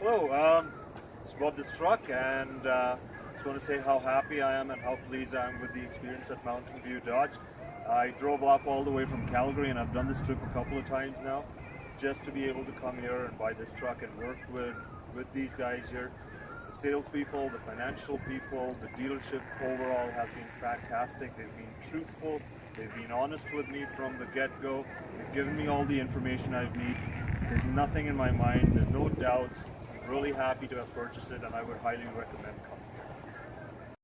hello. Um, just bought this truck and uh, just want to say how happy I am and how pleased I am with the experience at Mountain View Dodge. I drove up all the way from Calgary and I've done this trip a couple of times now just to be able to come here and buy this truck and work with, with these guys here. The salespeople, the financial people, the dealership overall has been fantastic. They've been truthful, they've been honest with me from the get-go. They've given me all the information I need. There's nothing in my mind, there's no doubts. Really happy to have purchased it and I would highly recommend coming.